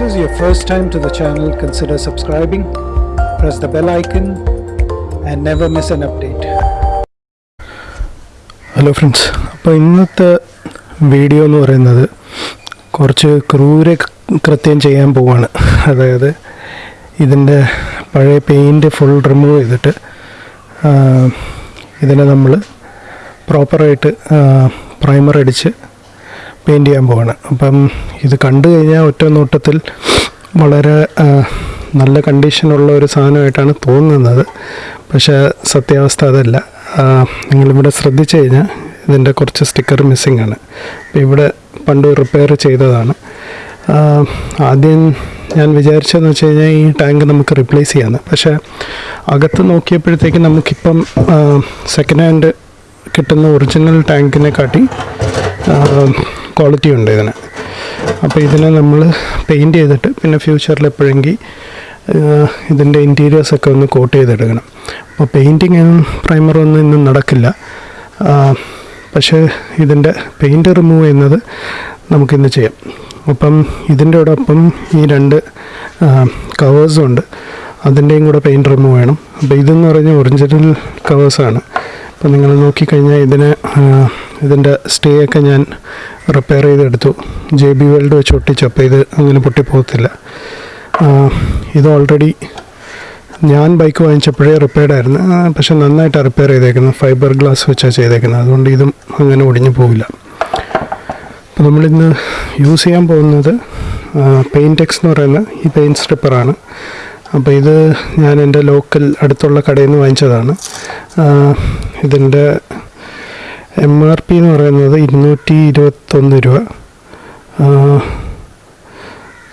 this is your first time to the channel, consider subscribing, press the bell icon, and never miss an update. Hello friends അപ്പോൾ ഇന്നത്തെ video എന്ന് പറയുന്നത് കുറച്ച് ക്രൂര കൃത്യം ചെയ്യാൻ പോവാണ് അതായത് ഇതിന്റെ പഴയ പെയിന്റ് ഫുൾ റിമൂവ് ചെയ്തിട്ട് ഇതിനെ നമ്മൾ പ്രോപ്പറായിട്ട് പ്രൈമർ അടിച്ച് പെയിന്റ് ചെയ്യാൻ പോവാണ്. അപ്പം ഇത് കണ്ടു കഴിഞ്ഞാൽ ഒറ്റ നോട്ടത്തിൽ വളരെ നല്ല കണ്ടീഷനുള്ള ഒരു സാധനമായിട്ടാണ് തോന്നുന്നത്. പക്ഷേ സത്യാവസ്ഥ അതല്ല. നിങ്ങളിവിടെ ശ്രദ്ധിച്ചു കഴിഞ്ഞാൽ ഇതിന്റെ കുറച്ച് സ്റ്റിക്കർ മിസ്സിംഗ് ആണ്. അപ്പോൾ ഇവിടെ പണ്ട് റിപ്പയർ ചെയ്തതാണ്. ആദ്യം ഞാൻ വിചാരിച്ചതെന്ന് വെച്ച് കഴിഞ്ഞാൽ ഈ ടാങ്ക് നമുക്ക് റിപ്ലേസ് ചെയ്യാമെന്ന് പക്ഷേ അകത്ത് നോക്കിയപ്പോഴത്തേക്ക് നമുക്കിപ്പം സെക്കൻഡ് ഹാൻഡ് കിട്ടുന്ന ഒറിജിനൽ ടാങ്കിനെ കാട്ടി ക്വാളിറ്റി ഉണ്ട് ഇതിന്. അപ്പോൾ ഇതിനെ നമ്മൾ പെയിന്റ് ചെയ്തിട്ട് പിന്നെ ഫ്യൂച്ചറിൽ എപ്പോഴെങ്കിൽ ഇതിന്റെ ഇന്റീരിയേഴ്സൊക്കെ ഒന്ന് കോട്ട് ചെയ്തെടുക്കണം. അപ്പോൾ പെയിന്റിങ്ങും പ്രൈമറൊന്നും ഇന്നും നടക്കില്ല. പക്ഷേ ഇതിന്റെ പെയിന്റ് റിമൂവ് ചെയ്യുന്നത് നമുക്കിന്ന് ചെയ്യാം. അപ്പം ഇതിന്റെ ഒപ്പം ഈ രണ്ട് കവേഴ്സും ഉണ്ട്. അതിന്റെയും കൂടെ പെയിന്റ് റിമൂവ് ചെയ്യണം. അപ്പോൾ ഇതെന്ന് പറഞ്ഞാൽ ഒറിജിനൽ കവേഴ്സാണ് അപ്പോൾ നിങ്ങൾ നോക്കിക്കഴിഞ്ഞാൽ ഇതിന് ഇതിന്റെ സ്റ്റേ ഒക്കെ ഞാൻ റിപ്പയർ ചെയ്തെടുത്തു. ജെ ബി വേൾഡ് വെച്ച് ഒട്ടിച്ചു. അപ്പോൾ ഇത് അങ്ങനെ പൊട്ടിപ്പോകത്തില്ല. ഇത് ഓൾറെഡി ഞാൻ ബൈക്ക് വാങ്ങിച്ചപ്പോഴേ റിപ്പയർഡ് ആയിരുന്നു. പക്ഷെ നന്നായിട്ട് റിപ്പയർ ചെയ്തേക്കുന്നത്. ഫൈബർ ഗ്ലാസ് വെച്ചാണ് ചെയ്തേക്കുന്നത്. അതുകൊണ്ട് ഇതും അങ്ങനെ ഒടിഞ്ഞു പോവില്ല. അപ്പോൾ നമ്മളിന്ന് യൂസ് ചെയ്യാൻ പോകുന്നത് പെയിന്റെക്സ് എന്ന് പറയുന്ന ഈ പെയിന്റ് സ്ട്രിപ്പറാണ് അപ്പോൾ ഇത് ഞാൻ എന്റെ ലോക്കൽ അടുത്തുള്ള കടയിൽ നിന്ന് വാങ്ങിച്ചതാണ്. ഇതിന്റെ എം ആർ പി എന്ന് പറയുന്നത് ഇരുന്നൂറ്റി ഇരുപത്തൊന്ന് രൂപ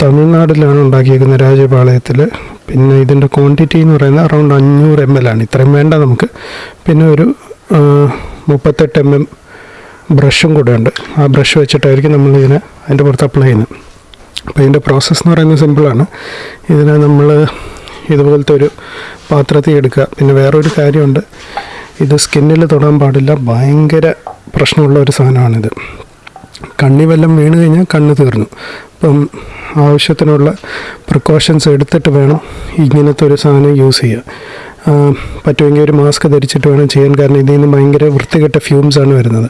തമിഴ്നാട്ടിലാണ് ഉണ്ടാക്കിയിരിക്കുന്നത് രാജപാളയത്തിൽ. പിന്നെ ഇതിന്റെ ക്വാണ്ടിറ്റി എന്ന് പറയുന്നത് അറൗണ്ട് അഞ്ഞൂറ് എം എൽ ആണ്. ഇത്രയും വേണ്ട നമുക്ക്. പിന്നെ ഒരു മുപ്പത്തെട്ട് എം എം ബ്രഷും കൂടെ ഉണ്ട്. ആ ബ്രഷ് വെച്ചിട്ടായിരിക്കും നമ്മളിതിനെ അതിന്റെ പുറത്ത് അപ്ലൈ ചെയ്യുന്നത്. അപ്പോൾ ഇതിന്റെ പ്രോസസ്സ് എന്ന് പറയുന്നത് സിമ്പിളാണ് ഇതിനെ നമ്മൾ ഇതുപോലത്തെ ഒരു പാത്രത്തിൽ എടുക്കുക. പിന്നെ വേറൊരു കാര്യമുണ്ട്. ഇത് സ്കിന്നിൽ തൊടാൻ പാടില്ല. ഭയങ്കര പ്രശ്നമുള്ള ഒരു സാധനമാണിത്. കണ്ണി വല്ലം വീണ് കഴിഞ്ഞാൽ കണ്ണ് തീർന്നു. അപ്പം ആവശ്യത്തിനുള്ള പ്രിക്കോഷൻസ് എടുത്തിട്ട് വേണം ഇങ്ങനത്തെ ഒരു സാധനം യൂസ് ചെയ്യുക പറ്റുമെങ്കിൽ ഒരു മാസ്ക് ധരിച്ചിട്ട് വേണം ചെയ്യാൻ. കാരണം ഇതിൽ നിന്ന് ഭയങ്കര വൃത്തികെട്ട ഫ്യൂംസാണ് വരുന്നത്.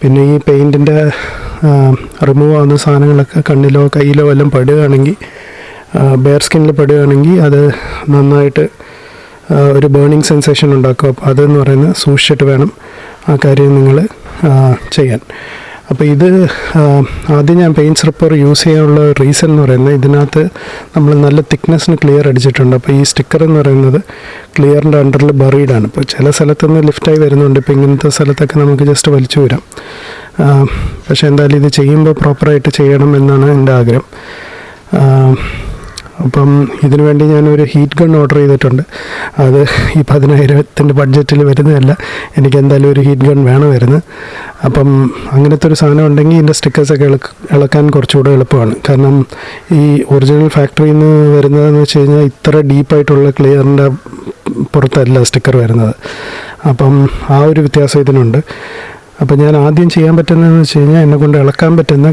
പിന്നെ ഈ പെയിന്റിന്റെ റിമൂവ് ആവുന്ന സാധനങ്ങളൊക്കെ കണ്ണിലോ കയ്യിലോ എല്ലാം പെടുകയാണെങ്കിൽ ബെയർ സ്കിന്നിൽ പെടുകയാണെങ്കിൽ അത് നന്നായിട്ട് ഒരു ബേണിംഗ് സെൻസേഷൻ ഉണ്ടാക്കും. അപ്പോൾ അതെന്ന് പറയുന്നത് സൂക്ഷിച്ചിട്ട് വേണം ആ കാര്യം നിങ്ങൾ ചെയ്യാൻ. അപ്പോൾ ഇത് ആദ്യം ഞാൻ പെയിന്റ് സ്ട്രിപ്പർ യൂസ് ചെയ്യാനുള്ള റീസൺ എന്ന് പറയുന്നത് ഇതിനകത്ത് നമ്മൾ നല്ല തിക്നെസ്സിന് ക്ലിയർ അടിച്ചിട്ടുണ്ട്. അപ്പോൾ ഈ സ്റ്റിക്കർ എന്ന് പറയുന്നത് ക്ലിയറിന്റെ അണ്ടറിൽ ബറീഡാണ് ഇപ്പോൾ ചില സ്ഥലത്തുനിന്ന് ലിഫ്റ്റായി വരുന്നുണ്ട്. ഇപ്പോൾ ഇങ്ങനത്തെ സ്ഥലത്തൊക്കെ നമുക്ക് ജസ്റ്റ് വലിച്ചു വരാം. പക്ഷേ എന്തായാലും ഇത് ചെയ്യുമ്പോൾ പ്രോപ്പറായിട്ട് ചെയ്യണം എന്നാണ് എന്റെ ആഗ്രഹം. അപ്പം ഇതിനു വേണ്ടി ഞാനൊരു ഹീറ്റ് ഗൺ ഓർഡർ ചെയ്തിട്ടുണ്ട്. അത് ഈ പതിനായിരത്തിന്റെ ബഡ്ജറ്റിൽ വരുന്നതല്ല. എനിക്ക് എന്തായാലും ഒരു ഹീറ്റ് ഗൺ വേണമായിരുന്നു അപ്പം അങ്ങനത്തെ ഒരു സാധനം ഉണ്ടെങ്കിൽ ഇതിന്റെ സ്റ്റിക്കേഴ്സൊക്കെ ഇളക്ക് ഇളക്കാൻ കുറച്ചുകൂടെ എളുപ്പമാണ്. കാരണം ഈ ഒറിജിനൽ ഫാക്ടറിയിൽ നിന്ന് വരുന്നതെന്ന് വെച്ച് കഴിഞ്ഞാൽ ഇത്ര ഡീപ്പായിട്ടുള്ള ക്ലിയറിന്റെ പുറത്തല്ല സ്റ്റിക്കർ വരുന്നത്. അപ്പം ആ ഒരു വ്യത്യാസം ഇതിനുണ്ട്. അപ്പോൾ ഞാൻ ആദ്യം ചെയ്യാൻ പറ്റുന്നതെന്ന് വെച്ച് കഴിഞ്ഞാൽ എന്നെ കൊണ്ട് ഇളക്കാൻ പറ്റുന്ന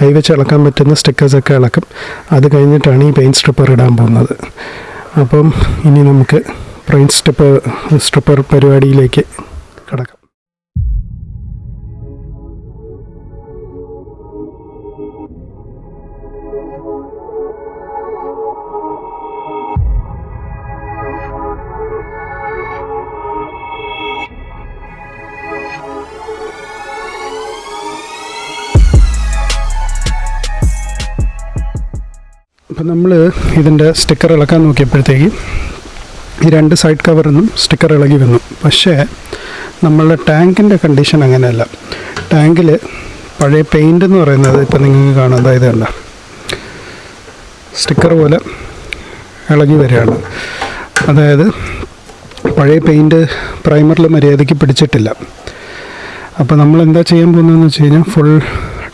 കൈവച്ച് ഇളക്കാൻ പറ്റുന്ന സ്റ്റിക്കേഴ്സൊക്കെ ഇളക്കും. അത് കഴിഞ്ഞിട്ടാണ് ഈ പെയിന്റ് സ്ട്രിപ്പർ ഇടാൻ പോകുന്നത്. അപ്പം ഇനി നമുക്ക് പെയിന്റ് സ്ട്രിപ്പർ സ്ട്രിപ്പർ പരിപാടിയിലേക്ക് കിടക്കാം. അപ്പം നമ്മൾ ഇതിന്റെ സ്റ്റിക്കർ ഇളക്കാൻ നോക്കിയപ്പോഴത്തേക്ക് ഈ രണ്ട് സൈഡ് കവറിൽ നിന്നും സ്റ്റിക്കർ ഇളകി വന്നു. പക്ഷേ നമ്മളുടെ ടാങ്കിന്റെ കണ്ടീഷൻ അങ്ങനെയല്ല. ടാങ്കിൽ പഴയ പെയിന്റ് എന്ന് പറയുന്നത് ഇപ്പം നിങ്ങൾക്ക് കാണാം. അതായത് കണ്ട. സ്റ്റിക്കർ പോലെ ഇളകി വരികയാണ്. അതായത് പഴയ പെയിന്റ് പ്രൈമറിൽ മര്യാദയ്ക്ക് പിടിച്ചിട്ടില്ല. അപ്പോൾ നമ്മൾ എന്താ ചെയ്യാൻ പോകുന്നതെന്ന് വെച്ച് കഴിഞ്ഞാൽ ഫുൾ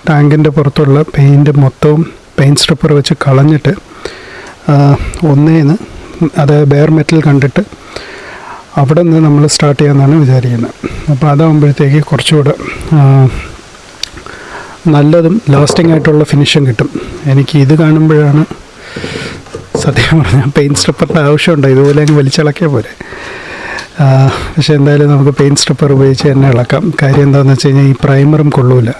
ടാങ്കിന്റെ പുറത്തുള്ള പെയിന്റ് മൊത്തവും പെയിന്റ് സ്ട്രിപ്പർ വെച്ച് കളഞ്ഞിട്ട് ഒന്നേന്ന് അത് ബെയർ മെറ്റൽ കണ്ടിട്ട് അവിടെ നിന്ന് നമ്മൾ സ്റ്റാർട്ട് ചെയ്യാമെന്നാണ് വിചാരിക്കുന്നത്. അപ്പോൾ അതാകുമ്പോഴത്തേക്ക് കുറച്ചുകൂടെ നല്ലതും ലാസ്റ്റിംഗ് ആയിട്ടുള്ള ഫിനിഷും കിട്ടും. എനിക്ക് ഇത് കാണുമ്പോഴാണ് സത്യം പറഞ്ഞാൽ പെയിന്റ് സ്ട്രിപ്പറിന്റെ ആവശ്യമുണ്ട്. ഇതുപോലെ അങ്ങ് വലിച്ചിളക്കിയാൽ പോരെ. പക്ഷേ എന്തായാലും നമുക്ക് പെയിന്റ് സ്ട്രിപ്പർ ഉപയോഗിച്ച് തന്നെ ഇളക്കാം. കാര്യം എന്താണെന്ന് വെച്ച് കഴിഞ്ഞാൽ ഈ പ്രൈമറും കൊള്ളൂല.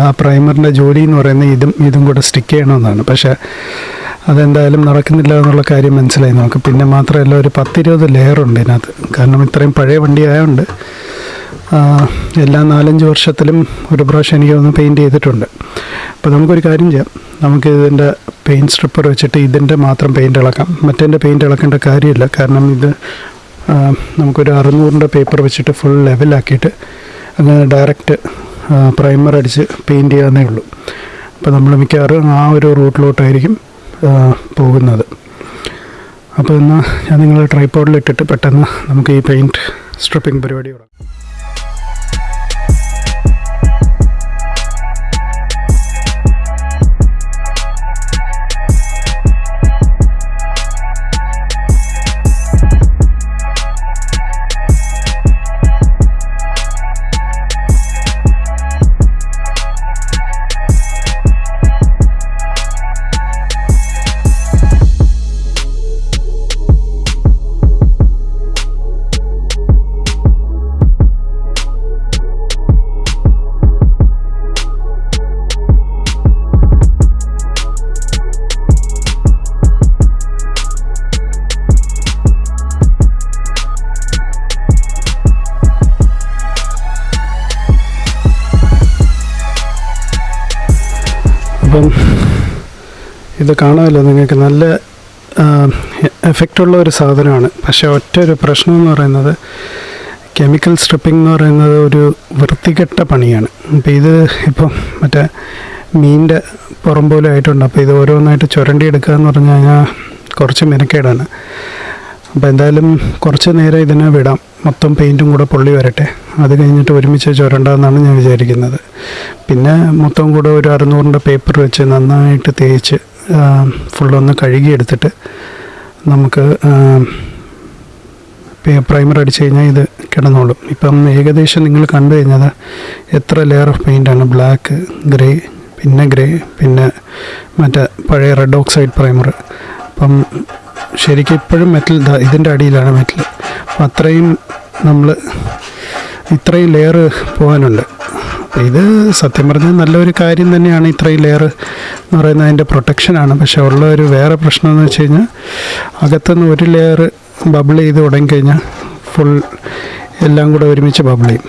ആ പ്രൈമറിന്റെ ജോലി എന്ന് പറയുന്നത് ഇതും ഇതും കൂടെ സ്റ്റിക്ക് ചെയ്യണമെന്നാണ്. പക്ഷേ അതെന്തായാലും നടക്കുന്നില്ല എന്നുള്ള കാര്യം മനസ്സിലായി നമുക്ക്. പിന്നെ മാത്രമല്ല ഒരു പത്തിരുപത് ലെയർ ഉണ്ട് ഇതിനകത്ത്. കാരണം ഇത്രയും പഴയ വണ്ടി ആയതുകൊണ്ട് എല്ലാ നാലഞ്ച് വർഷത്തിലും ഒരു പ്രാവശ്യം എനിക്ക് ഒന്ന് പെയിന്റ് ചെയ്തിട്ടുണ്ട്. അപ്പോൾ നമുക്കൊരു കാര്യം ചെയ്യാം. നമുക്ക് ഇതിന്റെ പെയിന്റ് സ്ട്രിപ്പർ വെച്ചിട്ട് ഇതിന്റെ മാത്രം പെയിന്റ് ഇളക്കാം. മറ്റേന്റെ പെയിന്റ് ഇളക്കേണ്ട കാര്യമില്ല. കാരണം ഇത് നമുക്കൊരു അറുന്നൂറിന്റെ പേപ്പർ വെച്ചിട്ട് ഫുൾ ലെവലാക്കിയിട്ട് അങ്ങനെ ഡയറക്റ്റ് പ്രൈമർ അടിച്ച് പെയിന്റ് ചെയ്യാവുന്നേ ഉള്ളൂ. അപ്പോൾ നമ്മൾ മിക്കവാറും ആ ഒരു റൂട്ടിലോട്ടായിരിക്കും പോകുന്നത്. അപ്പോൾ എന്നാൽ ഞാൻ നിങ്ങൾ ട്രൈപ്പോഡിലിട്ടിട്ട് പെട്ടെന്ന് നമുക്ക് ഈ പെയിന്റ് സ്ട്രിപ്പിംഗ് പരിപാടി തുടങ്ങാം. ഇത് കാണുമല്ലോ നിങ്ങൾക്ക്. നല്ല എഫക്റ്റുള്ള ഒരു സാധനമാണ്. പക്ഷേ ഒറ്റ ഒരു പ്രശ്നം എന്ന് പറയുന്നത് കെമിക്കൽ സ്ട്രിപ്പിംഗ് എന്ന് പറയുന്നത് ഒരു വൃത്തികെട്ട പണിയാണ്. അപ്പോൾ ഇത് ഇപ്പം മറ്റേ മീനിന്റെ പുറം പോലെ ആയിട്ടുണ്ട്. അപ്പോൾ ഇത് ഓരോന്നായിട്ട് ചുരണ്ടി എടുക്കുക എന്ന് പറഞ്ഞു കഴിഞ്ഞാൽ കുറച്ച് മെനക്കേടാണ്. അപ്പോൾ എന്തായാലും കുറച്ച് നേരം ഇതിനെ വിടാം. മൊത്തം പെയിന്റും കൂടെ പൊള്ളി വരട്ടെ. അത് കഴിഞ്ഞിട്ട് ഒരുമിച്ച് ചുരണ്ടെന്നാണ് ഞാൻ വിചാരിക്കുന്നത്. പിന്നെ മൊത്തം കൂടെ ഒരു അറുന്നൂറിന്റെ പേപ്പർ വെച്ച് നന്നായിട്ട് തേച്ച് ഫുള്ളൊന്ന് കഴുകിയെടുത്തിട്ട് നമുക്ക് പ്രൈമർ അടിച്ച് കഴിഞ്ഞാൽ ഇത് കിടന്നോളും. ഇപ്പം ഏകദേശം നിങ്ങൾ കണ്ടു കഴിഞ്ഞാൽ എത്ര ലെയർ ഓഫ് പെയിന്റാണ് ബ്ലാക്ക് ഗ്രേ പിന്നെ ഗ്രേ പിന്നെ മറ്റേ പഴയ റെഡ് ഓക്സൈഡ് പ്രൈമർ അപ്പം ശരിക്കും ഇപ്പോഴും മെറ്റൽ ഇതാ ഇതിന്റെ അടിയിലാണ് മെറ്റൽ അപ്പം അത്രയും നമ്മൾ ഇത്രയും ലെയർ പോകാനുണ്ട്. ഇത് സത്യം പറഞ്ഞാൽ നല്ലൊരു കാര്യം തന്നെയാണ് ഇത്രയും ലെയർ എന്ന് പറയുന്നത്. അതിന്റെ പ്രൊട്ടക്ഷനാണ് പക്ഷേ ഉള്ള ഒരു വേറെ പ്രശ്നം എന്ന് വെച്ച് കഴിഞ്ഞാൽ അകത്തുനിന്ന് ഒരു ലെയർ ബബിൾ ചെയ്ത് തുടങ്ങിക്കഴിഞ്ഞാൽ ഫുൾ എല്ലാം കൂടെ ഒരുമിച്ച് ബബിൾ ചെയ്യും.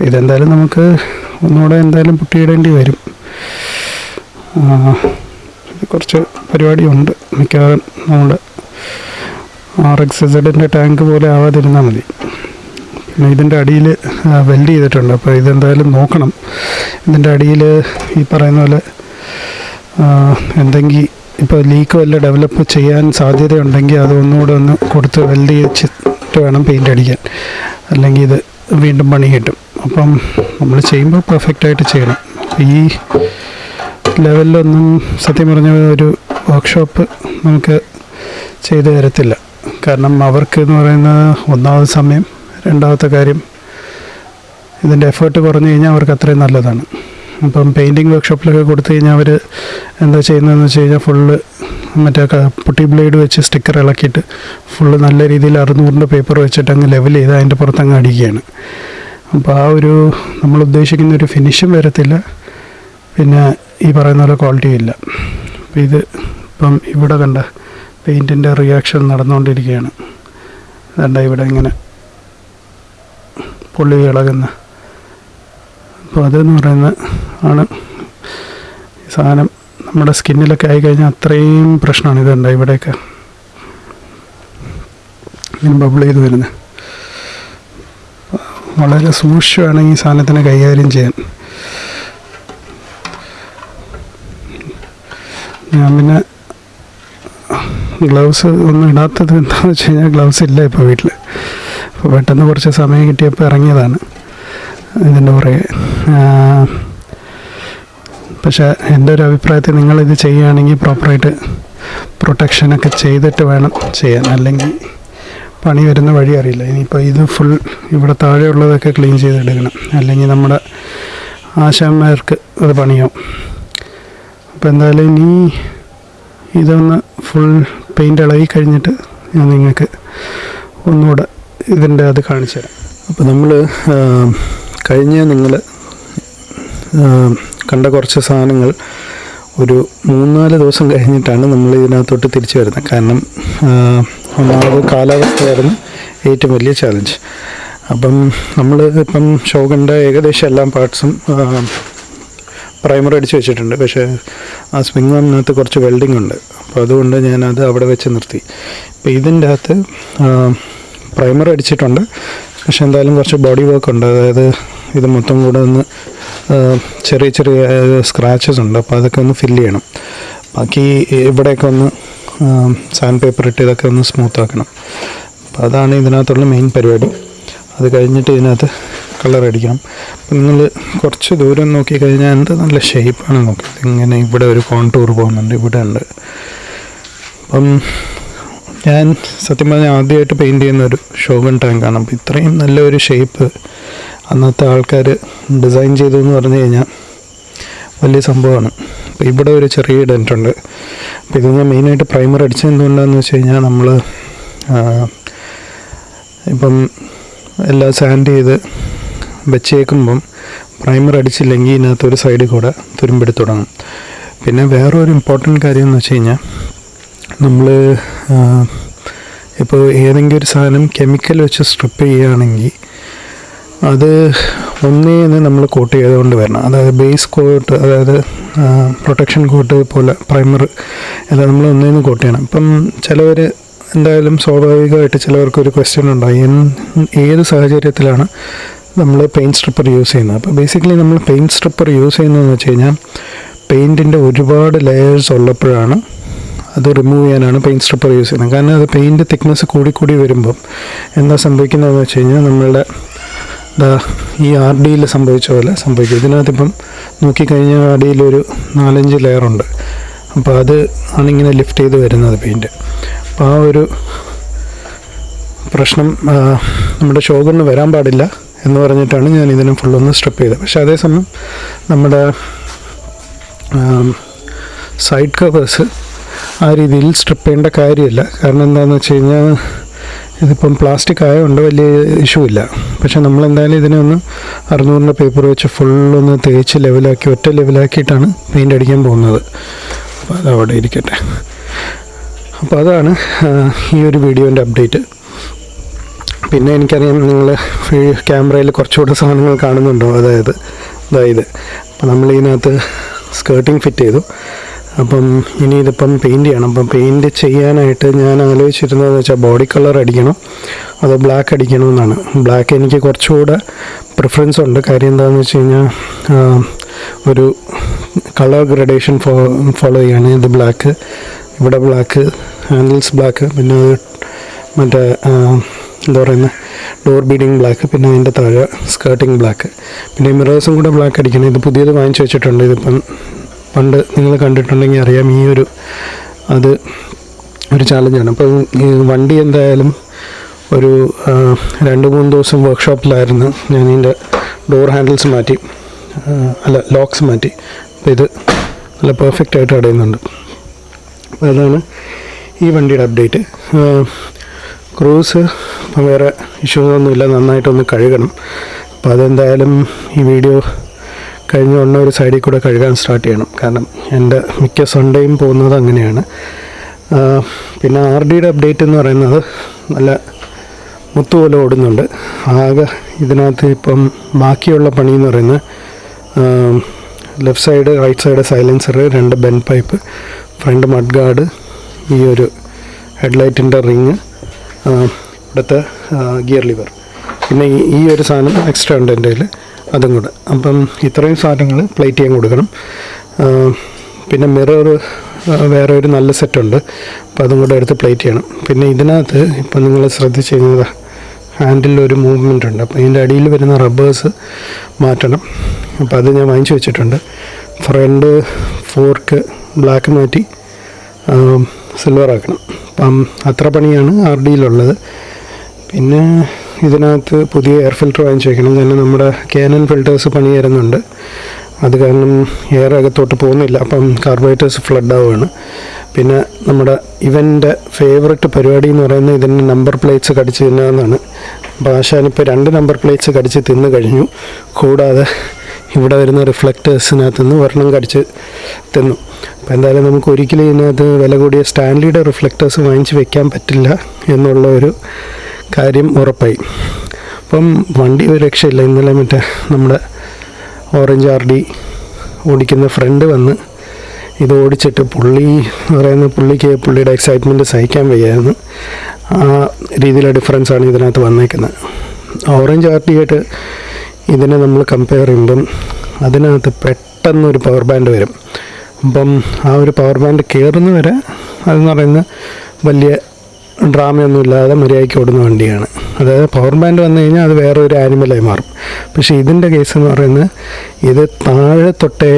ഇതെന്തായാലും നമുക്ക് ഒന്നുകൂടെ എന്തായാലും പുട്ടിയിടേണ്ടി വരും. കുറച്ച് പരിപാടിയുണ്ട് മിക്കവാറും. നമ്മുടെ ആർ എക്സ് സെഡിന്റെ ടാങ്ക് പോലെ ആവാതിരുന്നാൽ മതി. ഇതിന്റെ അടിയിൽ വെൽഡ് ചെയ്തിട്ടുണ്ട്. അപ്പോൾ ഇതെന്തായാലും നോക്കണം. ഇതിന്റെ അടിയിൽ ഈ പറയുന്ന പോലെ എന്തെങ്കിലും ഇപ്പോൾ ലീക്ക് വല്ല ഡെവലപ്പ് ചെയ്യാൻ സാധ്യതയുണ്ടെങ്കിൽ അത് ഒന്നുകൂടെ ഒന്ന് കൊടുത്ത് വെൽഡ് ചെയ്തിട്ട് വേണം പെയിന്റ് അടിക്കാൻ. അല്ലെങ്കിൽ ഇത് വീണ്ടും പണി കിട്ടും. അപ്പം നമ്മൾ ചെയ്യുമ്പോൾ പെർഫെക്റ്റായിട്ട് ചെയ്യണം. ഈ ലെവലിലൊന്നും സത്യം പറഞ്ഞ ഒരു വർക്ക്ഷോപ്പ് നമുക്ക് ചെയ്തു തരത്തില്ല. കാരണം അവർക്ക് എന്ന് പറയുന്നത് ഒന്നാമത് സമയം രണ്ടാമത്തെ കാര്യം ഇതിന്റെ എഫേർട്ട് കുറഞ്ഞു കഴിഞ്ഞാൽ അവർക്ക് അത്രയും നല്ലതാണ്. അപ്പം പെയിന്റിങ് വർക്ക്ഷോപ്പിലൊക്കെ കൊടുത്തു കഴിഞ്ഞാൽ അവർ എന്താ ചെയ്യുന്നതെന്ന് വെച്ച് കഴിഞ്ഞാൽ ഫുള്ള് മറ്റേ പുട്ടി ബ്ലേഡ് വെച്ച് സ്റ്റിക്കർ ഇളക്കിയിട്ട് ഫുള്ള് നല്ല രീതിയിൽ അറുന്നൂറിന്റെ പേപ്പർ വെച്ചിട്ട് അങ്ങ് ലെവൽ ചെയ്ത് അതിന്റെ പുറത്ത് അങ്ങ് അടിക്കുകയാണ്. അപ്പോൾ ആ ഒരു നമ്മൾ ഉദ്ദേശിക്കുന്ന ഒരു ഫിനിഷും വരത്തില്ല. പിന്നെ ഈ പറയുന്ന പോലെ ക്വാളിറ്റിയും ഇല്ല. അപ്പോൾ ഇത് ഇപ്പം ഇവിടെ കണ്ട പെയിന്റിന്റെ റിയാക്ഷൻ നടന്നുകൊണ്ടിരിക്കുകയാണ്. അതുകൊണ്ട് ഇവിടെ ഇങ്ങനെ പൊള്ളി ഇളകുന്ന അപ്പോൾ അതെന്ന് പറയുന്ന ആണ് സാധനം. നമ്മുടെ സ്കിന്നിലൊക്കെ ആയി കഴിഞ്ഞാൽ അത്രയും പ്രശ്നമാണ് ഇതുണ്ട് ഇവിടെയൊക്കെ. ഇങ്ങനെ ബബിൾ ചെയ്ത് വരുന്നത് വളരെ സൂക്ഷ്മമാണ് ഈ സാധനത്തിനെ കൈകാര്യം ചെയ്യാൻ. ഞാൻ പിന്നെ ഗ്ലൗസ് ഒന്നും ഇടാത്തത് എന്താണെന്ന് വെച്ച് കഴിഞ്ഞാൽ ഗ്ലൗസ് ഇല്ല ഇപ്പോൾ വീട്ടിൽ അപ്പോൾ പെട്ടെന്ന് കുറച്ച് സമയം കിട്ടിയപ്പോൾ ഇറങ്ങിയതാണ്. ഇതിന്റെ പുറകെ. പക്ഷേ എന്റെ ഒരു അഭിപ്രായത്തിൽ നിങ്ങളിത് ചെയ്യുകയാണെങ്കിൽ പ്രോപ്പറായിട്ട് പ്രൊട്ടക്ഷനൊക്കെ ചെയ്തിട്ട് വേണം ചെയ്യാൻ. അല്ലെങ്കിൽ പണി വരുന്ന വഴി അറിയില്ല. ഇനിയിപ്പോൾ ഇത് ഫുൾ ഇവിടെ താഴെയുള്ളതൊക്കെ ക്ലീൻ ചെയ്തെടുക്കണം. അല്ലെങ്കിൽ നമ്മുടെ ആശാന്മാർക്ക് അത് പണിയാവും. അപ്പോൾ എന്തായാലും ഇനി ഇതൊന്ന് ഫുൾ പെയിന്റ് ഇളകി കഴിഞ്ഞിട്ട് ഞാൻ നിങ്ങൾക്ക് ഒന്നുകൂടെ ഇതിന്റെ അത് കാണിച്ചു തരാം. അപ്പോൾ നമ്മൾ കഴിഞ്ഞ നിങ്ങൾ കണ്ട കുറച്ച് സാധനങ്ങൾ ഒരു മൂന്നാൽ ദിവസം കഴിഞ്ഞിട്ടാണ് നമ്മൾ ഇതിനകത്തോട്ട് തിരിച്ചു വരുന്നത്. കാരണം ഒന്നാമത് കാലാവസ്ഥയായിരുന്നു ഏറ്റവും വലിയ ചാലഞ്ച് അപ്പം നമ്മൾ ഇപ്പം ഷോകന്റെ ഏകദേശം എല്ലാ പാർട്സും പ്രൈമർ അടിച്ച് വെച്ചിട്ടുണ്ട്. പക്ഷേ ആ സ്വിംഗ് ആമിനകത്ത് കുറച്ച് വെൽഡിംഗ് ഉണ്ട്. അപ്പോൾ അതുകൊണ്ട് ഞാനത് അവിടെ വെച്ച് നിർത്തി. അപ്പോൾ ഇതിന്റെ അകത്ത് പ്രൈമർ അടിച്ചിട്ടുണ്ട്. പക്ഷെ എന്തായാലും കുറച്ച് ബോഡി വർക്ക് ഉണ്ട്. അതായത് ഇത് മൊത്തം കൂടെ ഒന്ന് ചെറിയ ചെറിയ സ്ക്രാച്ചസ് ഉണ്ട്. അപ്പോൾ അതൊക്കെ ഒന്ന് ഫില്ല് ചെയ്യണം. ബാക്കി ഇവിടെയൊക്കെ ഒന്ന് സാൻഡ് പേപ്പർ ഇട്ട് ഇതൊക്കെ ഒന്ന് സ്മൂത്ത് ആക്കണം. അപ്പോൾ അതാണ് ഇതിനകത്തുള്ള മെയിൻ പരിപാടി. അത് കഴിഞ്ഞിട്ട് ഇതിനകത്ത് കളർ അടിക്കണം. അപ്പം നിങ്ങൾ കുറച്ച് ദൂരം നോക്കി കഴിഞ്ഞാൽ എന്ത് നല്ല ഷേപ്പാണ് നോക്കിയത്. ഇങ്ങനെ ഇവിടെ ഒരു കോൺടൂർ പോകുന്നുണ്ട് ഇവിടെ ഉണ്ട്. അപ്പം ഞാൻ സത്യം പറഞ്ഞാൽ ആദ്യമായിട്ട് പെയിന്റ് ചെയ്യുന്ന ഒരു ഷോഗൺ ടാങ്കാണ് അപ്പോൾ ഇത്രയും നല്ലൊരു ഷേപ്പ് അന്നത്തെ ആൾക്കാർ ഡിസൈൻ ചെയ്തു എന്ന് പറഞ്ഞു കഴിഞ്ഞാൽ വലിയ സംഭവമാണ്. അപ്പോൾ ഇവിടെ ഒരു ചെറിയ ഡെന്റ് ഉണ്ട്. അപ്പോൾ ഇത് ഞാൻ മെയിനായിട്ട് പ്രൈമർ അടിച്ചത് എന്തുകൊണ്ടാണെന്ന് വെച്ച് കഴിഞ്ഞാൽ നമ്മൾ ഇപ്പം എല്ലാം സാൻഡ് ചെയ്ത് വെച്ചേക്കുമ്പം പ്രൈമർ അടിച്ചില്ലെങ്കിൽ ഇതിനകത്ത് ഒരു സൈഡിൽ കൂടെ തുരുമ്പെടുത്ത് തുടങ്ങും. പിന്നെ വേറൊരു ഇമ്പോർട്ടന്റ് കാര്യം എന്ന് വെച്ച് കഴിഞ്ഞാൽ നമ്മൾ ഇപ്പോൾ ഏതെങ്കിലും ഒരു സാധനം കെമിക്കൽ വെച്ച് സ്ട്രിപ്പ് ചെയ്യുകയാണെങ്കിൽ അത് ഒന്നേന്ന് നമ്മൾ കോട്ട് ചെയ്തുകൊണ്ട് വരണം. അതായത് ബേസ് കോട്ട് അതായത് പ്രൊട്ടക്ഷൻ കോട്ട് പോലെ പ്രൈമർ എല്ലാം നമ്മൾ ഒന്നേന്ന് കോട്ട് ചെയ്യണം. ഇപ്പം ചിലവർ എന്തായാലും സ്വാഭാവികമായിട്ട് ചിലവർക്ക് ഒരു ക്വസ്റ്റ്യൻ ഉണ്ടായി എൻ- ഏത് സാഹചര്യത്തിലാണ് നമ്മൾ പെയിന്റ് സ്ട്രിപ്പർ യൂസ് ചെയ്യുന്നത്? അപ്പോൾ ബേസിക്കലി നമ്മൾ പെയിന്റ് സ്ട്രിപ്പർ യൂസ് ചെയ്യുന്നതെന്ന് വെച്ച് കഴിഞ്ഞാൽ പെയിന്റിന്റെ ഒരുപാട് ലെയേഴ്സ് ഉള്ളപ്പോഴാണ് അത് റിമൂവ് ചെയ്യാനാണ് പെയിന്റ് സ്ട്രിപ്പർ യൂസ് ചെയ്യുന്നത്. കാരണം അത് പെയിന്റ് തിക്നെസ് കൂടി കൂടി വരുമ്പം എന്താ സംഭവിക്കുന്നതെന്ന് വെച്ച് കഴിഞ്ഞാൽ നമ്മളുടെ ഈ ആർ ഡിയിൽ സംഭവിച്ച പോലെ സംഭവിക്കും. ഇതിനകത്തിപ്പം നോക്കിക്കഴിഞ്ഞാൽ ആർ ഡിയിലൊരു നാലഞ്ച് ലെയറുണ്ട് അപ്പോൾ അത് ആണിങ്ങനെ ലിഫ്റ്റ് ചെയ്ത് വരുന്നത് പെയിന്റ് അപ്പോൾ ആ ഒരു പ്രശ്നം നമ്മുടെ ഷോഗറിന് വരാൻ പാടില്ല എന്ന് പറഞ്ഞിട്ടാണ് ഞാൻ ഇതിനെ ഫുള്ളൊന്ന് സ്ട്രിപ്പ് ചെയ്തത്. പക്ഷെ അതേസമയം നമ്മുടെ സൈഡ് കവേഴ്സ് ആ രീതിയിൽ സ്ട്രിപ്പ് ചെയ്യേണ്ട കാര്യമില്ല. കാരണം എന്താണെന്ന് വെച്ച് കഴിഞ്ഞാൽ ഇതിപ്പം പ്ലാസ്റ്റിക് ആയതുകൊണ്ട് വലിയ ഇഷ്യൂ ഇല്ല. പക്ഷെ നമ്മളെന്തായാലും ഇതിനെ ഒന്ന് അറുന്നൂറിന്റെ പേപ്പർ വെച്ച് ഫുള്ളൊന്ന് തേച്ച് ലെവലാക്കി ഒറ്റ ലെവലാക്കിയിട്ടാണ് പെയിന്റ് അടിക്കാൻ പോകുന്നത്. അപ്പോൾ അത് അവിടെ ഇരിക്കട്ടെ. അപ്പോൾ അതാണ് ഈ ഒരു വീഡിയോന്റെ അപ്ഡേറ്റ് പിന്നെ എനിക്കറിയാം നിങ്ങൾ ക്യാമറയിൽ കുറച്ചുകൂടെ സാധനങ്ങൾ കാണുന്നുണ്ടോ? അതായത് അതായത് അപ്പോൾ നമ്മൾ ഇതിനകത്ത് സ്കേർട്ടിങ് ഫിറ്റ് ചെയ്തു. അപ്പം ഇനി ഇതിപ്പം പെയിന്റ് ചെയ്യണം. അപ്പം പെയിന്റ് ചെയ്യാനായിട്ട് ഞാൻ ആലോചിച്ചിരുന്നതെന്ന് വെച്ചാൽ ബോഡി കളർ അടിക്കണം. അതോ ബ്ലാക്ക് അടിക്കണമെന്നാണ് ബ്ലാക്ക് എനിക്ക് കുറച്ചുകൂടെ പ്രിഫറൻസ് ഉണ്ട്. കാര്യം എന്താണെന്ന് വെച്ച് കഴിഞ്ഞാൽ ഒരു കളർ ഗ്രഡേഷൻ ഫോ ഫോളോ ചെയ്യാണ്. ഇത് ബ്ലാക്ക് ഇവിടെ ബ്ലാക്ക് ഹാൻഡിൽസ് ബ്ലാക്ക് പിന്നെ മറ്റേ എന്താ പറയുന്നത് ഡോർ ബീഡിങ് ബ്ലാക്ക് പിന്നെ അതിന്റെ താഴെ സ്കേർട്ടിങ് ബ്ലാക്ക് പിന്നെ മിറേഴ്സും കൂടെ ബ്ലാക്ക് അടിക്കണം. ഇത് പുതിയത് വാങ്ങിച്ചു വെച്ചിട്ടുണ്ട്. ഇതിപ്പം പണ്ട് നിങ്ങൾ കണ്ടിട്ടുണ്ടെങ്കിൽ അറിയാം ഈ ഒരു അത് ഒരു ചാലഞ്ചാണ് അപ്പോൾ ഈ വണ്ടി എന്തായാലും ഒരു രണ്ട് മൂന്ന് ദിവസം വർക്ക്ഷോപ്പിലായിരുന്നു ഞാൻ ഇതിന്റെ ഡോർ ഹാൻഡിൽസ് മാറ്റി അല്ല ലോക്സ് മാറ്റി. അപ്പോൾ ഇത് നല്ല പെർഫെക്റ്റ് ആയിട്ട് അടയുന്നുണ്ട്. അപ്പോൾ അതാണ് ഈ വണ്ടിയുടെ അപ്ഡേറ്റ് ക്രൂസ് വേറെ ഇഷ്യൂസൊന്നുമില്ല നന്നായിട്ടൊന്ന് കഴുകണം. അപ്പോൾ അതെന്തായാലും ഈ വീഡിയോ കഴിഞ്ഞ ഉടനെ ഒരു സൈഡിൽ കൂടെ കഴുകാൻ സ്റ്റാർട്ട് ചെയ്യണം. കാരണം എന്റെ മിക്ക സൺഡേയും പോകുന്നത് അങ്ങനെയാണ്. പിന്നെ ആർ ഡിയുടെ അപ്ഡേറ്റ് എന്ന് പറയുന്നത് നല്ല മുത്തുപോലെ ഓടുന്നുണ്ട്. ആകെ ഇതിനകത്ത് ഇപ്പം ബാക്കിയുള്ള പണി എന്ന് പറയുന്നത് left side right side silencer രണ്ട് bend pipe front mudguard ഈ ഒരു ഹെഡ്ലൈറ്റിന്റെ റിങ് ഇവിടുത്തെ ഗിയർ ലിവർ പിന്നെ ഈ ഈ ഒരു സാധനം എക്സ്ട്രാ ഉണ്ട് എന്റെ കയ്യിൽ അതും കൂടെ. അപ്പം ഇത്രയും സാധനങ്ങൾ പ്ലേറ്റ് ചെയ്യാൻ കൊടുക്കണം. പിന്നെ മിറർ വേറെ ഒരു നല്ല സെറ്റുണ്ട് അപ്പോൾ അതും കൂടെ എടുത്ത് പ്ലേറ്റ് ചെയ്യണം. പിന്നെ ഇതിനകത്ത് ഇപ്പം നിങ്ങൾ ശ്രദ്ധിച്ച് കഴിഞ്ഞാൽ ഹാൻഡിൽ ഒരു മൂവ്മെന്റ് ഉണ്ട്. അപ്പോൾ ഇതിന്റെ അടിയിൽ വരുന്ന റബ്ബേഴ്സ് മാറ്റണം. അപ്പോൾ അത് ഞാൻ വാങ്ങിച്ചു വെച്ചിട്ടുണ്ട്. ഫ്രണ്ട് ഫോർക്ക് ബ്ലാക്ക് മാറ്റി സിൽവർ ആക്കണം. അപ്പം അത്ര പണിയാണ് ആർ ഡിയിലുള്ളത് പിന്നെ ഇതിനകത്ത് പുതിയ എയർ ഫിൽറ്റർ വാങ്ങിച്ചു തന്നെ നമ്മുടെ കാനൻ ഫിൽറ്റേഴ്സ് പണി തരുന്നുണ്ട് അത് കാരണം എയർ അകത്തോട്ട് പോകുന്നില്ല. അപ്പം കാർബറേറ്റേഴ്സ് ഫ്ലഡ് ആവുകയാണ്. പിന്നെ നമ്മുടെ ഇവന്റെ ഫേവററ്റ് പരിപാടി എന്ന് പറയുന്നത് ഇതിന്റെ നമ്പർ പ്ലേറ്റ്സ് കടിച്ച് തിന്നാന്നാണ് അപ്പോൾ രണ്ട് നമ്പർ പ്ലേറ്റ്സ് കടിച്ച് തിന്ന് കഴിഞ്ഞു. കൂടാതെ ഇവിടെ വരുന്ന റിഫ്ലക്റ്റേഴ്സിനകത്ത് നിന്ന് ഒരെണ്ണം കടിച്ച് തിന്നു. അപ്പോൾ എന്തായാലും നമുക്ക് ഒരിക്കലും ഇതിനകത്ത് വില കൂടിയ സ്റ്റാൻലിയുടെ റിഫ്ലക്റ്റേഴ്സ് വാങ്ങിച്ച് വെക്കാൻ പറ്റില്ല എന്നുള്ള ഒരു കാര്യം ഉറപ്പായി. അപ്പം വണ്ടി ഒരു രക്ഷയില്ല. ഇന്നലെ മറ്റേ നമ്മുടെ ഓറഞ്ച് ആർ ഡി ഓടിക്കുന്ന ഫ്രണ്ട് വന്ന് ഇത് ഓടിച്ചിട്ട് പുള്ളി എന്ന് പറയുന്ന പുള്ളിക്ക് പുള്ളിയുടെ എക്സൈറ്റ്മെന്റ് സഹിക്കാൻ വയ്യായിരുന്നു. ആ രീതിയിലെ ഡിഫറൻസാണ് ഇതിനകത്ത് വന്നേക്കുന്നത്. ഓറഞ്ച് ആർ ഡി ആയിട്ട് ഇതിനെ നമ്മൾ കമ്പയർ ചെയ്യുമ്പം അതിനകത്ത് പെട്ടെന്ന് ഒരു പവർ ബാൻഡ് വരും. അപ്പം ആ ഒരു പവർ ബാൻഡ് കയറുന്ന വരെ അതെന്ന് പറയുന്നത് വലിയ ഡ്രാമയൊന്നും ഇല്ലാതെ മര്യാദയ്ക്ക് ഓടുന്ന വണ്ടിയാണ്. അതായത് പവർ ബാൻഡ് വന്നു കഴിഞ്ഞാൽ അത് വേറെ ഒരു ആനിമലായി മാറും. പക്ഷേ ഇതിന്റെ കേസ് എന്ന് പറയുന്നത് ഇത് താഴെ തൊട്ടേ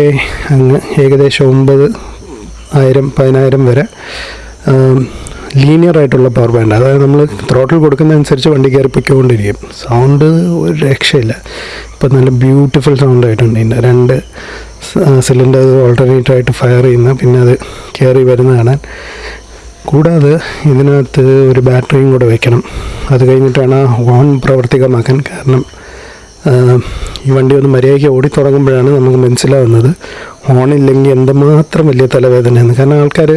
അങ്ങ് ഏകദേശം ഒമ്പത് ആയിരം പതിനായിരം വരെ ലീനിയർ ആയിട്ടുള്ള പവർ ബാൻഡ് അതായത് നമ്മൾ ത്രോട്ടിൽ കൊടുക്കുന്നതനുസരിച്ച് വണ്ടി കയറി സൗണ്ട് ഒരു രക്ഷയില്ല. ഇപ്പം നല്ല ബ്യൂട്ടിഫുൾ സൗണ്ട് ആയിട്ടുണ്ട് ഇതിന്റെ. രണ്ട് സിലിണ്ടേഴ്സ് ഓൾട്ടർനേറ്റ് ആയിട്ട് ഫയർ ചെയ്യുന്ന പിന്നെ അത് കയറി വരുന്ന കാണാൻ കൂടാതെ ഇതിനകത്ത് ഒരു ബാറ്ററിയും കൂടെ വെക്കണം. അത് കഴിഞ്ഞിട്ടാണ് ഓൺ പ്രവർത്തികമാക്കാൻ കാരണം ഈ വണ്ടി ഒന്ന് മര്യാദയ്ക്ക് ഓടിത്തുടങ്ങുമ്പോഴാണ് നമുക്ക് മനസ്സിലാവുന്നത് ഓണില്ലെങ്കിൽ എന്തുമാത്രം വലിയ തലവേദനയാണ് കാരണം ആൾക്കാർ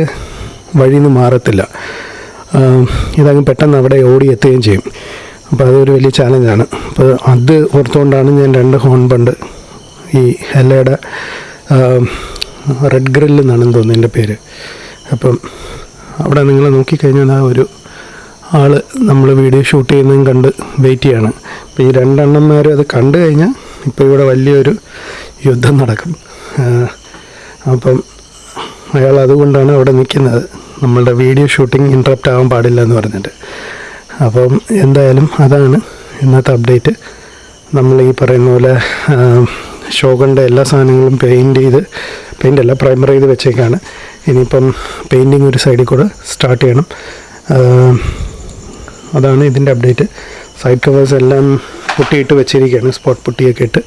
വഴിയിൽ നിന്ന് മാറത്തില്ല ഇതങ്ങ് പെട്ടെന്ന് അവിടെ ഓടി എത്തുകയും ചെയ്യും. അപ്പോൾ അതൊരു വലിയ ചാലഞ്ചാണ്. അപ്പോൾ അത് ഓർത്തുകൊണ്ടാണ് ഞാൻ രണ്ട് ഹോൺ ബണ്ട് ഈ ഹെല്ലയുടെ റെഡ് ഗ്രില്ല് എന്നാണെന്ന് തോന്നുന്നു എന്റെ പേര്. അപ്പം അവിടെ നിങ്ങൾ നോക്കിക്കഴിഞ്ഞാൽ ആ ഒരു ആൾ നമ്മൾ വീഡിയോ ഷൂട്ട് ചെയ്യുന്നതും കണ്ട് വെയിറ്റ് ചെയ്യാണ്. അപ്പോൾ ഈ രണ്ടെണ്ണന്മാരും അത് കണ്ടു കഴിഞ്ഞാൽ ഇപ്പോൾ ഇവിടെ വലിയൊരു യുദ്ധം നടക്കും. അപ്പം അയാൾ അതുകൊണ്ടാണ് അവിടെ നിൽക്കുന്നത്. നമ്മളുടെ വീഡിയോ ഷൂട്ടിംഗ് ഇൻട്രപ്റ്റ് ആവാൻ പാടില്ല എന്ന് പറഞ്ഞിട്ട്. അപ്പം എന്തായാലും അതാണ് ഇന്നത്തെ അപ്ഡേറ്റ് നമ്മൾ ഈ പറയുന്ന പോലെ ഷോകളുടെ എല്ലാ സാധനങ്ങളും പെയിന്റ് ചെയ്ത് പെയിന്റ് അല്ല പ്രൈമർ ചെയ്ത് വെച്ചേക്കാണ്. ഇനിയിപ്പം പെയിന്റിങ് ഒരു സൈഡിൽ കൂടെ സ്റ്റാർട്ട് ചെയ്യണം. അതാണ് ഇതിന്റെ അപ്ഡേറ്റ് സൈഡ് കവേഴ്സ് എല്ലാം പുട്ടിയിട്ട് വെച്ചിരിക്കുകയാണ്. സ്പോട്ട് പുട്ടിയൊക്കെ ഇട്ട്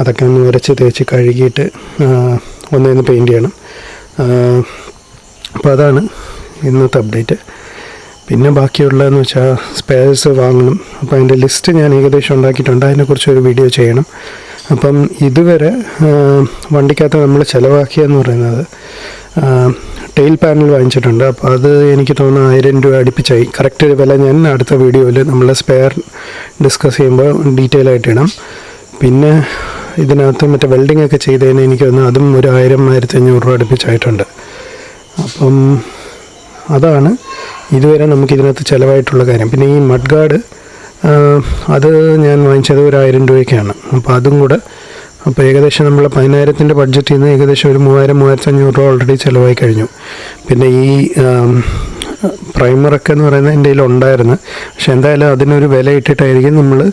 അതൊക്കെ ഒന്ന് വരച്ച് തേച്ച് കഴുകിയിട്ട് ഒന്നേന്ന് പെയിന്റ് ചെയ്യണം. അപ്പോൾ അതാണ് ഇന്നത്തെ അപ്ഡേറ്റ് പിന്നെ ബാക്കിയുള്ളതെന്ന് വെച്ചാൽ സ്പെയർസ് വാങ്ങണം. അപ്പോൾ അതിന്റെ ലിസ്റ്റ് ഞാൻ ഏകദേശം ഉണ്ടാക്കിയിട്ടുണ്ട്. അതിനെക്കുറിച്ചൊരു വീഡിയോ ചെയ്യണം. അപ്പം ഇതുവരെ വണ്ടിക്കകത്ത് നമ്മൾ ചിലവാക്കിയെന്ന് പറയുന്നത് ടെയിൽ പാനൽ വാങ്ങിച്ചിട്ടുണ്ട്. അപ്പോൾ അത് എനിക്ക് തോന്നുന്നു ആയിരം രൂപ അടുപ്പിച്ചായി. കറക്റ്റ് വില ഞാൻ അടുത്ത വീഡിയോയിൽ നമ്മൾ സ്പെയർ ഡിസ്കസ് ചെയ്യുമ്പോൾ ഡീറ്റെയിൽ ആയിട്ട് ഇടാം. പിന്നെ ഇതിനകത്ത് മറ്റേ വെൽഡിംഗ് ഒക്കെ ചെയ്തതിന് എനിക്ക് തോന്നുന്നു അതും ഒരു ആയിരം ആയിരത്തി അഞ്ഞൂറ് രൂപ അടുപ്പിച്ചായിട്ടുണ്ട്. അപ്പം അതാണ് ഇതുവരെ നമുക്ക് ഇതിനകത്ത് ചിലവായിട്ടുള്ള കാര്യം. പിന്നെ ഈ മഡ് ഗാർഡ് അത് ഞാൻ വാങ്ങിച്ചത് ഒരു ആയിരം രൂപയ്ക്കാണ്. അപ്പോൾ അതും കൂടെ അപ്പോൾ ഏകദേശം നമ്മൾ പതിനായിരത്തിന്റെ ബഡ്ജറ്റിൽ നിന്ന് ഏകദേശം ഒരു മൂവായിരം മൂവായിരത്തി അഞ്ഞൂറ് രൂപ ഓൾറെഡി ചിലവായി കഴിഞ്ഞു. പിന്നെ ഈ പ്രൈമറൊക്കെ എന്ന് പറയുന്നത് എന്റെ കയ്യിൽ ഉണ്ടായിരുന്നു. പക്ഷെ എന്തായാലും അതിനൊരു വില ഇട്ടിട്ടായിരിക്കും നമ്മൾ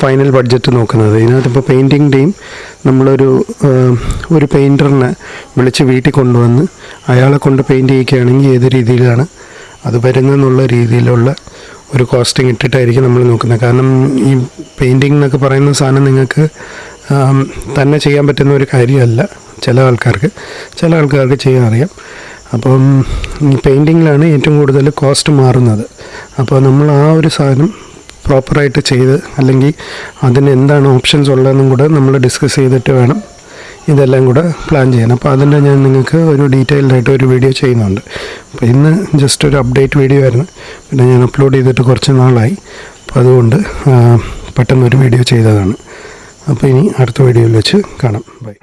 ഫൈനൽ ബഡ്ജറ്റ് നോക്കുന്നത്. ഇതിനകത്തിപ്പോൾ പെയിന്റിങ്ങിന്റെയും നമ്മളൊരു ഒരു പെയിന്ററിനെ വിളിച്ച് വീട്ടിൽ കൊണ്ടുവന്ന് അയാളെ കൊണ്ട് പെയിന്റ് ചെയ്യിക്കുകയാണെങ്കിൽ ഏത് രീതിയിലാണ് അത് വരുന്നതെന്നുള്ള രീതിയിലുള്ള ഒരു കോസ്റ്റിംഗ് ഇട്ടിട്ടായിരിക്കും നമ്മൾ നോക്കുന്നത്. കാരണം ഈ പെയിന്റിംഗ് എന്നൊക്കെ പറയുന്ന സാധനം നിങ്ങൾക്ക് തന്നെ ചെയ്യാൻ പറ്റുന്ന ഒരു കാര്യമല്ല ചില ആൾക്കാർക്ക്. ചില ആൾക്കാർക്ക് ചെയ്യാൻ അറിയാം. അപ്പം ഈ പെയിന്റിങ്ങിലാണ് ഏറ്റവും കൂടുതൽ കോസ്റ്റ് മാറുന്നത്. അപ്പോൾ നമ്മൾ ആ ഒരു സാധനം പ്രോപ്പറായിട്ട് ചെയ്ത് അല്ലെങ്കിൽ അതിന് എന്താണ് ഓപ്ഷൻസ് ഉള്ളതെന്നും കൂടെ നമ്മൾ ഡിസ്കസ് ചെയ്തിട്ട് വേണം ഇതെല്ലാം കൂടെ പ്ലാൻ ചെയ്യണം. അപ്പോൾ അതിന്റെ ഞാൻ നിങ്ങൾക്ക് ഒരു ഡീറ്റെയിൽഡ് ആയിട്ട് ഒരു വീഡിയോ ചെയ്യുന്നുണ്ട്. അപ്പോൾ ഇന്ന് ജസ്റ്റ് ഒരു അപ്ഡേറ്റ് വീഡിയോ ആയിരുന്നു. പിന്നെ ഞാൻ അപ്ലോഡ് ചെയ്തിട്ട് കുറച്ച് നാളായി. അപ്പോൾ അതുകൊണ്ട് പെട്ടെന്നൊരു വീഡിയോ ചെയ്തതാണ്. അപ്പോൾ ഇനി അടുത്ത വീഡിയോയിൽ വെച്ച് കാണാം. ബൈ